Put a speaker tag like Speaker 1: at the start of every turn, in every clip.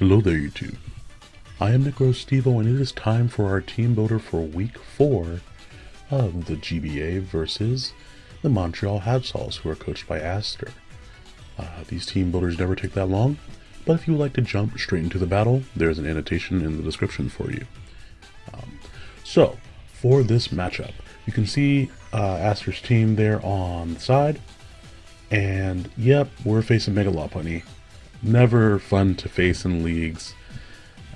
Speaker 1: Hello there YouTube. I am NecroStevo and it is time for our team builder for week 4 of the GBA versus the Montreal Habsols who are coached by Aster. Uh, these team builders never take that long, but if you would like to jump straight into the battle, there's an annotation in the description for you. Um, so, for this matchup, you can see uh, Aster's team there on the side, and yep, we're facing Mega Lopunny never fun to face in leagues.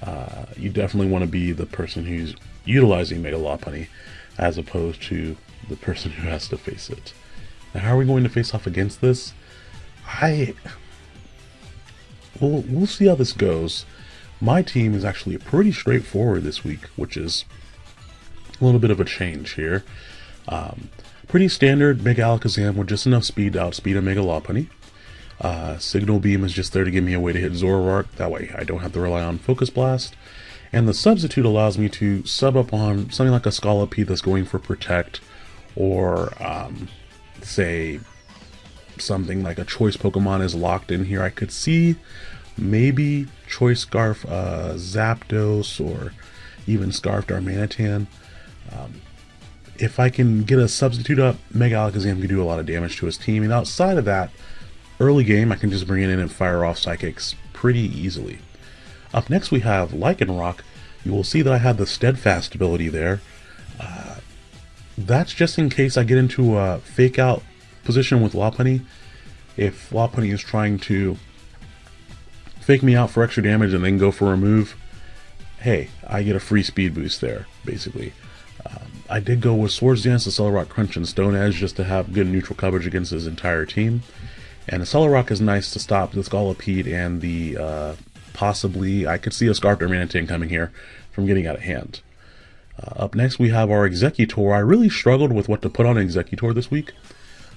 Speaker 1: Uh, you definitely want to be the person who's utilizing Mega Lopunny as opposed to the person who has to face it. Now, how are we going to face off against this? I... We'll, we'll see how this goes. My team is actually pretty straightforward this week, which is a little bit of a change here. Um, pretty standard Mega Alakazam with just enough speed to outspeed a Mega Lopunny. Uh, Signal Beam is just there to give me a way to hit Zoroark, that way I don't have to rely on Focus Blast. And the Substitute allows me to sub up on something like a Scolipede that's going for Protect, or um, say something like a Choice Pokemon is locked in here. I could see maybe Choice Scarf uh, Zapdos or even Scarf Darmanitan. Um, if I can get a substitute up, Mega Alakazam can do a lot of damage to his team. And outside of that, Early game, I can just bring it in and fire off Psychics pretty easily. Up next we have Lycanroc. You will see that I have the Steadfast ability there. Uh, that's just in case I get into a fake out position with Lopunny. If Lopunny is trying to fake me out for extra damage and then go for a move, hey, I get a free speed boost there, basically. Um, I did go with Swords Dance, Accelerock Crunch, and Stone Edge just to have good neutral coverage against his entire team. And the Solar Rock is nice to stop the Scolipede and the uh, possibly, I could see a Scarf Darmanitan coming here from getting out of hand. Uh, up next we have our Exeggutor. I really struggled with what to put on Exeggutor this week.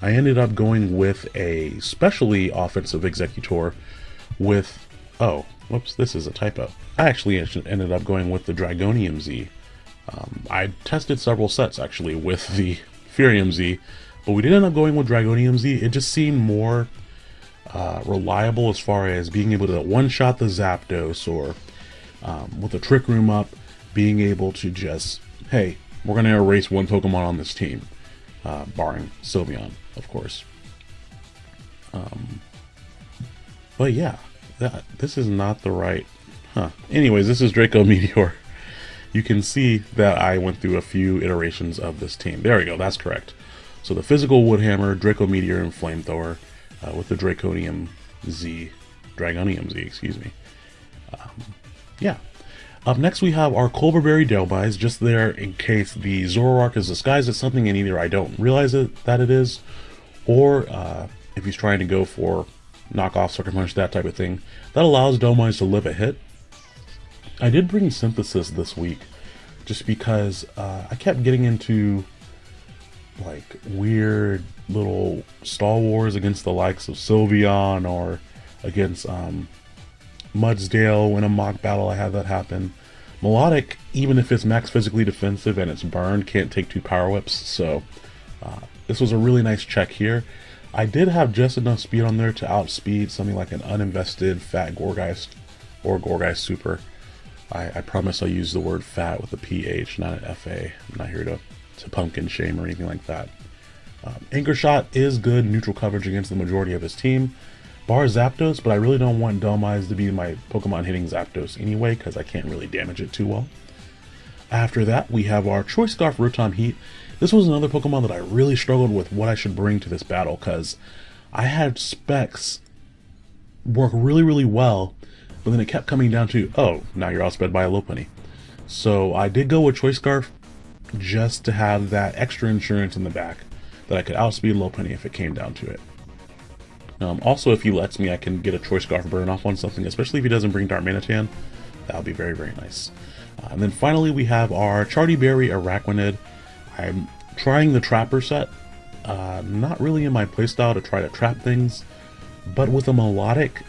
Speaker 1: I ended up going with a specially offensive Exeggutor with, oh, whoops, this is a typo. I actually ended up going with the Dragonium Z. Um, I tested several sets actually with the Firium Z, but we did end up going with Dragonium Z. It just seemed more uh, reliable as far as being able to one-shot the Zapdos or um, with the Trick Room up, being able to just, hey, we're going to erase one Pokemon on this team, uh, barring Sylveon, of course. Um, but yeah, that, this is not the right... Huh. Anyways, this is Draco Meteor. You can see that I went through a few iterations of this team. There we go, that's correct. So the physical Woodhammer, Draco Meteor, and Flamethrower uh, with the Draconium Z, Dragonium Z, excuse me. Um, yeah. Up next we have our Culverberry Dhelmise, just there in case the Zoroark is disguised as something and either I don't realize it, that it is, or uh, if he's trying to go for knockoff, sucker punch, that type of thing. That allows Dhelmise to live a hit. I did bring Synthesis this week, just because uh, I kept getting into like weird little Star Wars against the likes of Sylveon or against um, Mudsdale in a mock battle. I had that happen. Milotic, even if it's max physically defensive and it's burned, can't take two power whips. So uh, this was a really nice check here. I did have just enough speed on there to outspeed something like an uninvested fat Gourgeist or Gourgeist Super. I, I promise I'll use the word fat with a PH, not an FA. I'm not here to to pumpkin shame or anything like that. Um, Anchor Shot is good neutral coverage against the majority of his team. Bar Zapdos, but I really don't want Dhelmise to be my Pokemon hitting Zapdos anyway, because I can't really damage it too well. After that, we have our Choice Scarf Rotom Heat. This was another Pokemon that I really struggled with what I should bring to this battle, because I had specs work really, really well, but then it kept coming down to, oh, now you're outsped by a Lopunny. So I did go with Choice Scarf just to have that extra insurance in the back that I could outspeed Lopunny if it came down to it. Um, also, if he lets me, I can get a Choice Scarf burn off on something, especially if he doesn't bring Darmanitan. That would be very, very nice. Uh, and then finally, we have our Charti Berry Araquanid. I'm trying the Trapper set. Uh, not really in my playstyle to try to trap things, but with a Milotic,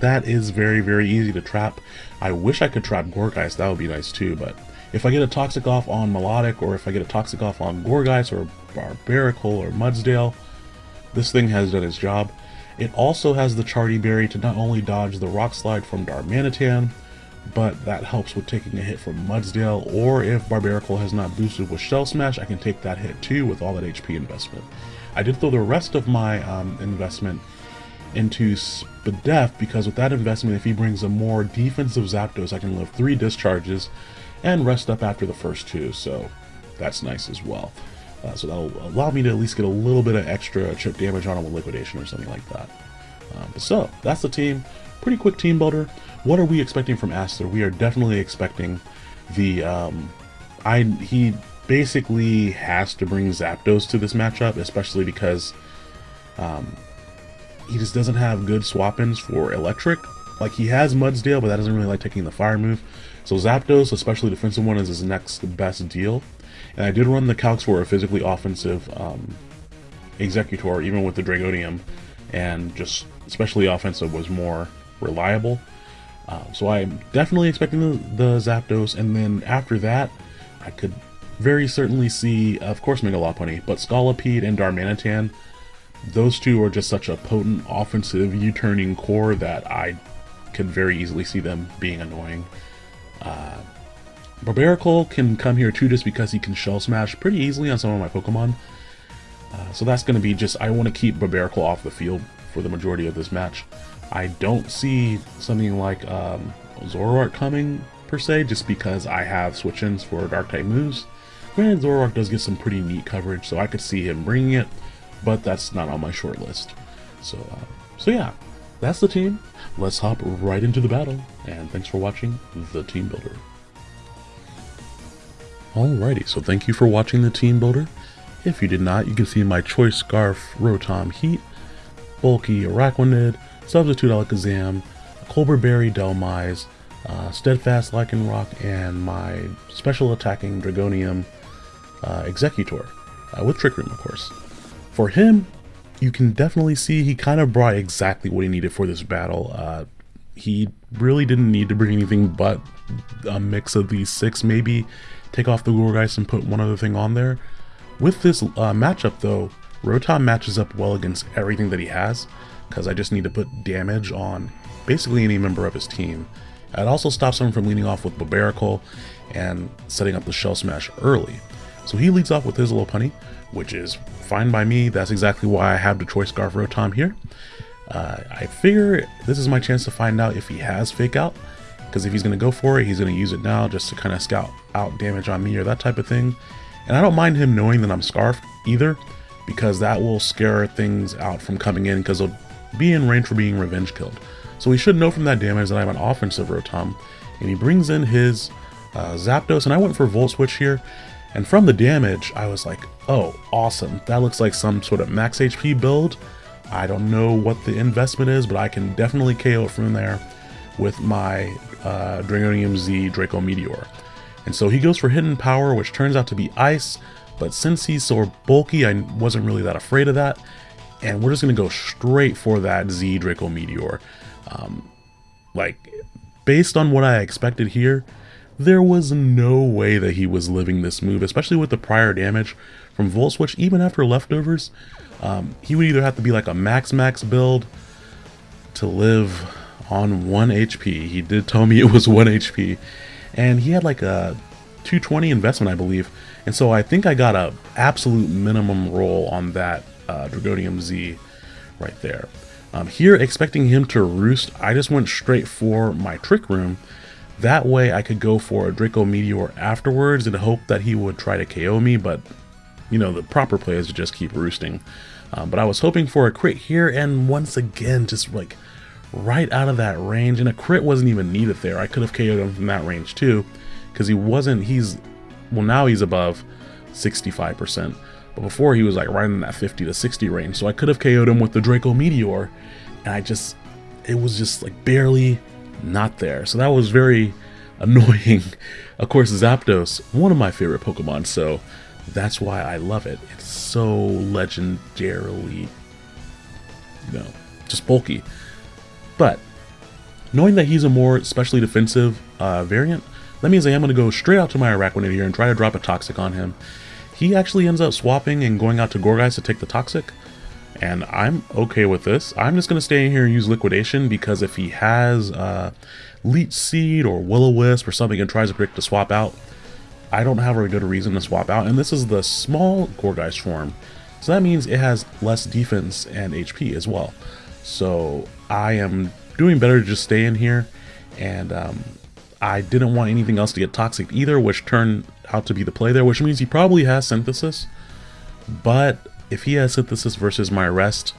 Speaker 1: that is very, very easy to trap. I wish I could trap Gourgeist, that would be nice too, but if I get a Toxic off on Milotic, or if I get a Toxic off on Gourgeist, or Barbaracle, or Mudsdale, this thing has done its job. It also has the Charti Berry to not only dodge the Rock Slide from Darmanitan, but that helps with taking a hit from Mudsdale, or if Barbaracle has not boosted with Shell Smash, I can take that hit too with all that HP investment. I did throw the rest of my um, investment into Spadef because with that investment, if he brings a more defensive Zapdos, I can live three discharges and rest up after the first two, so that's nice as well. Uh, so that'll allow me to at least get a little bit of extra chip damage on him with liquidation or something like that. Um, so that's the team. Pretty quick team builder. What are we expecting from Aster? We are definitely expecting the um, I he basically has to bring Zapdos to this matchup, especially because um, he just doesn't have good swap-ins for Electric. Like he has Mudsdale, but that doesn't really like taking the fire move. So Zapdos, especially defensive one, is his next best deal. And I did run the calcs for a physically offensive um, Exeggutor, even with the Dragonium, and just especially offensive was more reliable. Uh, so I'm definitely expecting the, the Zapdos, and then after that, I could very certainly see, of course, Mega Lopunny, but Scolipede and Darmanitan, those two are just such a potent offensive U-turning core that I could very easily see them being annoying. Uh, Barbaracle can come here too just because he can Shell Smash pretty easily on some of my Pokemon. Uh, so that's going to be just, I want to keep Barbaracle off the field for the majority of this match. I don't see something like um, Zoroark coming per se, just because I have switch-ins for Dark-type moves. Granted, Zoroark does get some pretty neat coverage, so I could see him bringing it, but that's not on my short list. So, uh, so yeah, that's the team. Let's hop right into the battle, and thanks for watching The Team Builder. Alrighty, so thank you for watching The Team Builder. If you did not, you can see my Choice Scarf Rotom Heat, Bulky Araquanid, Substitute Alakazam, Colbur Berry Dhelmise, uh, Steadfast Lycanroc, and my special attacking Dragonium uh, Exeggutor, uh, with Trick Room, of course. For him, you can definitely see he kind of brought exactly what he needed for this battle. Uh, he really didn't need to bring anything but a mix of these six, maybe take off the Gourgeist and put one other thing on there. With this uh, matchup though, Rotom matches up well against everything that he has, because I just need to put damage on basically any member of his team. It also stops him from leading off with Barbaracle and setting up the Shell Smash early. So he leads off with his Lopunny, which is fine by me. That's exactly why I have Choice Scarf Rotom here. Uh, I figure this is my chance to find out if he has Fake Out, because if he's going to go for it, he's going to use it now just to kind of scout out damage on me or that type of thing. And I don't mind him knowing that I'm Scarfed either, because that will scare things out from coming in, because he'll be in range for being revenge killed. So he should know from that damage that I'm an offensive Rotom, and he brings in his uh, Zapdos, and I went for Volt Switch here, and from the damage, I was like, oh, awesome, that looks like some sort of max HP build. I don't know what the investment is, but I can definitely KO from there with my uh, Dragonium Z Draco Meteor. And so he goes for Hidden Power, which turns out to be Ice, but since he's so bulky, I wasn't really that afraid of that. And we're just going to go straight for that Z Draco Meteor. Um, like, based on what I expected here, there was no way that he was living this move, especially with the prior damage from Volt Switch, even after leftovers. Um, he would either have to be like a max max build to live on 1 HP. He did tell me it was 1 HP. And he had like a 220 investment, I believe. And so I think I got a absolute minimum roll on that uh, Dragonium Z right there. Um, here, expecting him to roost, I just went straight for my Trick Room. That way I could go for a Draco Meteor afterwards and hope that he would try to KO me, but, you know, the proper play is to just keep roosting. Um, but I was hoping for a crit here, and once again, just like right out of that range, and a crit wasn't even needed there. I could have KO'd him from that range too, because he wasn't, he's, well now he's above 65%. But before he was like right in that 50 to 60 range, so I could have KO'd him with the Draco Meteor, and I just, it was just like barely not there. So that was very annoying. of course, Zapdos, one of my favorite Pokemon, so that's why I love it. It's so legendarily, you know, just bulky. But knowing that he's a more specially defensive uh, variant, that means I am going to go straight out to my Araquanid here and try to drop a Toxic on him. He actually ends up swapping and going out to Gourgeist to take the Toxic. And I'm okay with this. I'm just going to stay in here and use Liquidation because if he has uh, Leech Seed or Will-O-Wisp or something and tries to predict to swap out, I don't have a good reason to swap out. And this is the small Gourgeist form. So that means it has less defense and HP as well. So I am doing better to just stay in here. And um, I didn't want anything else to get toxic either, which turned out to be the play there, which means he probably has synthesis. But if he has synthesis versus my rest,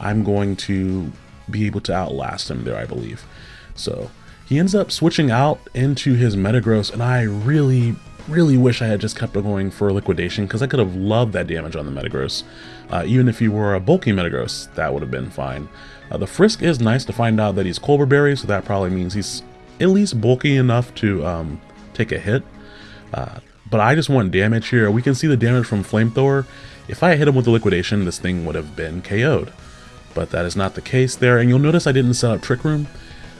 Speaker 1: I'm going to be able to outlast him there, I believe. So he ends up switching out into his Metagross, and I really, really wish I had just kept going for liquidation because I could have loved that damage on the Metagross. Uh, even if he were a bulky Metagross, that would have been fine. Uh, the Frisk is nice to find out that he's Colbur Berry, so that probably means he's at least bulky enough to um, take a hit. Uh, but I just want damage here. We can see the damage from Flamethrower. If I hit him with the Liquidation, this thing would have been KO'd. But that is not the case there. And you'll notice I didn't set up Trick Room.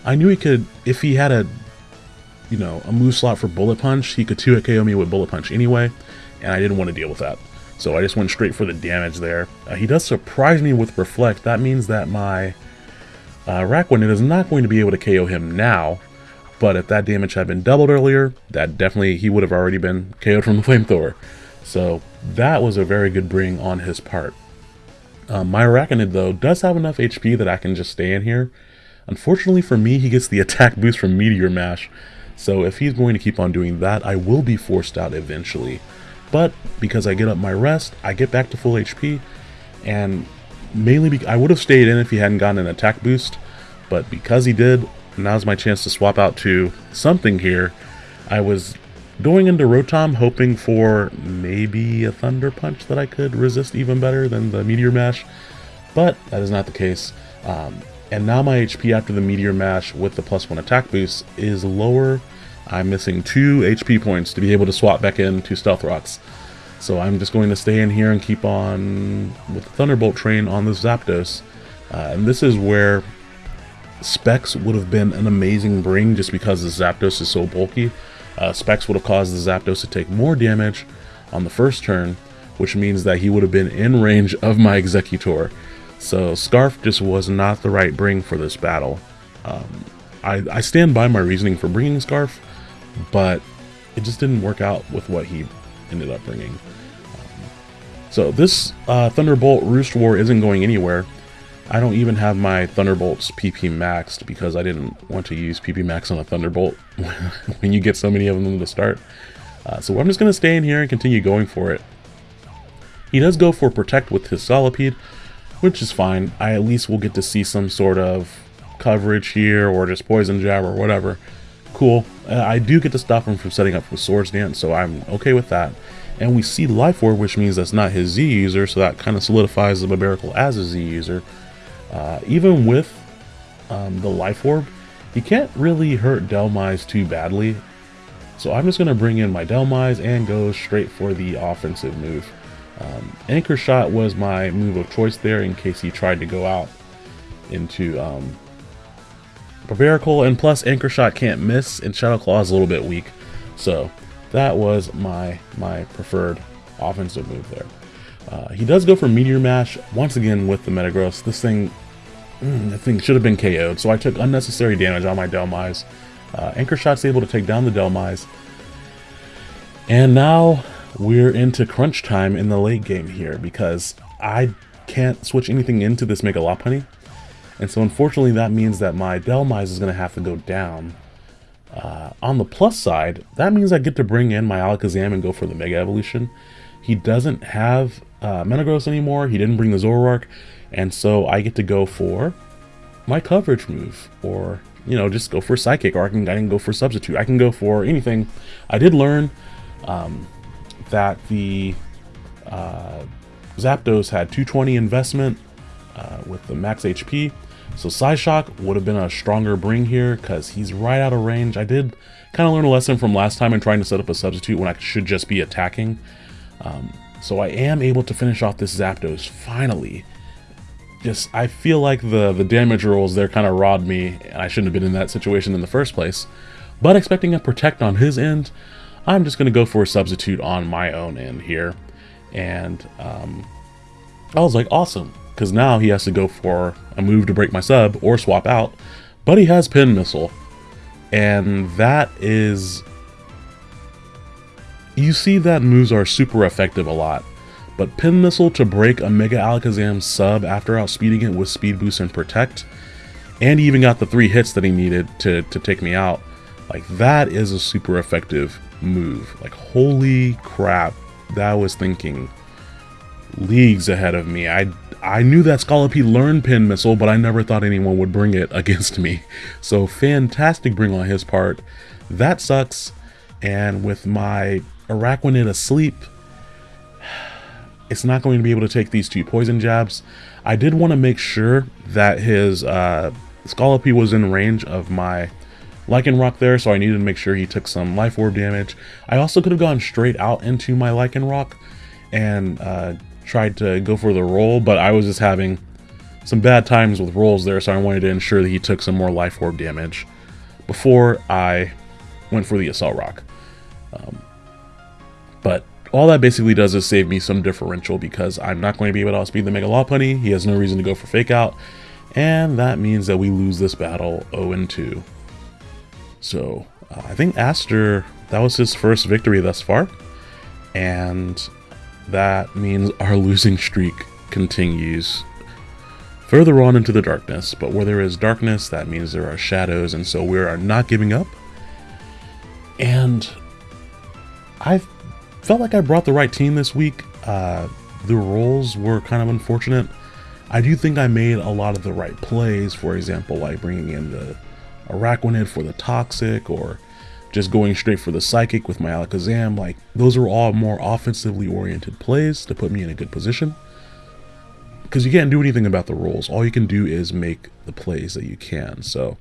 Speaker 1: I knew he could, if he had a, you know, a move slot for Bullet Punch, he could 2-hit KO me with Bullet Punch anyway. And I didn't want to deal with that. So I just went straight for the damage there. Uh, he does surprise me with Reflect. That means that my uh, Araquanid is not going to be able to KO him now. But if that damage had been doubled earlier, that definitely, he would have already been KO'd from the Flamethrower. So that was a very good bring on his part. Um, my Araquanid, though, does have enough HP that I can just stay in here. Unfortunately for me, he gets the attack boost from Meteor Mash. So if he's going to keep on doing that, I will be forced out eventually. But because I get up my rest, I get back to full HP. And mainly, I would have stayed in if he hadn't gotten an attack boost. But because he did, now's my chance to swap out to something here. I was going into Rotom hoping for maybe a Thunder Punch that I could resist even better than the Meteor Mash, but that is not the case. Um, and now my HP after the Meteor Mash with the plus one attack boost is lower. I'm missing two HP points to be able to swap back into Stealth Rocks. So I'm just going to stay in here and keep on with the Thunderbolt train on the Zapdos. Uh, and this is where Specs would have been an amazing bring just because the Zapdos is so bulky. Uh, Specs would have caused the Zapdos to take more damage on the first turn, which means that he would have been in range of my Exeggutor. So Scarf just was not the right bring for this battle. Um, I, I stand by my reasoning for bringing Scarf, but it just didn't work out with what he ended up bringing. Um, so this uh, Thunderbolt Roost War isn't going anywhere. I don't even have my Thunderbolts PP maxed because I didn't want to use PP max on a Thunderbolt when you get so many of them to start. Uh, so I'm just going to stay in here and continue going for it. He does go for Protect with his Scolipede, which is fine. I at least will get to see some sort of coverage here or just Poison Jab or whatever. Cool. Uh, I do get to stop him from setting up with Swords Dance, so I'm okay with that. And we see Life Orb, which means that's not his Z user, so that kind of solidifies the Barbaracle as a Z user. Uh, even with um, the Life Orb, he can't really hurt Dhelmise too badly. So I'm just going to bring in my Dhelmise and go straight for the offensive move. Um, Anchor Shot was my move of choice there in case he tried to go out into um. And plus, Anchor Shot can't miss, and Shadow Claw is a little bit weak. So that was my, my preferred offensive move there. Uh, he does go for Meteor Mash once again with the Metagross. This thing, mm, thing should have been KO'd, so I took unnecessary damage on my Dhelmise. Uh, Anchor Shot's able to take down the Dhelmise. And now we're into crunch time in the late game here because I can't switch anything into this Mega Lopunny. And so unfortunately that means that my Dhelmise is going to have to go down. Uh, on the plus side, that means I get to bring in my Alakazam and go for the Mega Evolution. He doesn't have uh, Metagross anymore. He didn't bring the Zoroark. And so I get to go for my coverage move. Or, you know, just go for Psychic. Or I can, I can go for Substitute. I can go for anything. I did learn um, that the uh, Zapdos had 220 investment uh, with the max HP. So Psyshock would have been a stronger bring here because he's right out of range. I did kind of learn a lesson from last time in trying to set up a substitute when I should just be attacking. Um, so I am able to finish off this Zapdos finally. Just, I feel like the, the damage rolls there kind of robbed me, and I shouldn't have been in that situation in the first place. But expecting a Protect on his end, I'm just going to go for a Substitute on my own end here. And um, I was like, awesome. because now he has to go for a move to break my sub or swap out, but he has Pin Missile. And that is... You see that moves are super effective a lot, but Pin Missile to break a Mega Alakazam sub after outspeeding it with Speed Boost and Protect, and he even got the three hits that he needed to, to take me out, like that is a super effective move. Like holy crap, that was thinking leagues ahead of me. I I knew that Scolipede learned Pin Missile, but I never thought anyone would bring it against me. So fantastic bring on his part. That sucks. And with my Araquanid asleep, it's not going to be able to take these two poison jabs. I did want to make sure that his uh, Scolipede was in range of my Lycanroc there, so I needed to make sure he took some Life Orb damage. I also could have gone straight out into my Lycanroc and uh, tried to go for the roll, but I was just having some bad times with rolls there, so I wanted to ensure that he took some more Life Orb damage before I went for the Accelerock. Um, but all that basically does is save me some differential because I'm not going to be able to outspeed the Mega Lopunny. He has no reason to go for Fake Out. And that means that we lose this battle 0-2. So uh, I think Aster, that was his first victory thus far. And that means our losing streak continues further on into the darkness. But where there is darkness, that means there are shadows. And so we are not giving up. And I felt like I brought the right team this week. Uh, the rolls were kind of unfortunate. I do think I made a lot of the right plays, for example, like bringing in the Araquanid for the Toxic or just going straight for the Psychic with my Alakazam. Like, those are all more offensively oriented plays to put me in a good position. Because you can't do anything about the rolls. All you can do is make the plays that you can. So,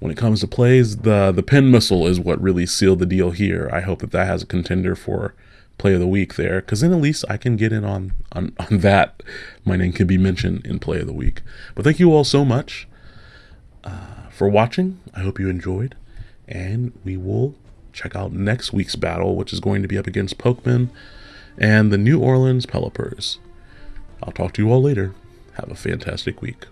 Speaker 1: when it comes to plays, the, the Pin Missile is what really sealed the deal here. I hope that that has a contender for play of the week there because then at least I can get in on, on, on that. My name can be mentioned in play of the week. But thank you all so much uh, for watching. I hope you enjoyed. And we will check out next week's battle, which is going to be up against Pokemon and the New Orleans Pelipers. I'll talk to you all later. Have a fantastic week.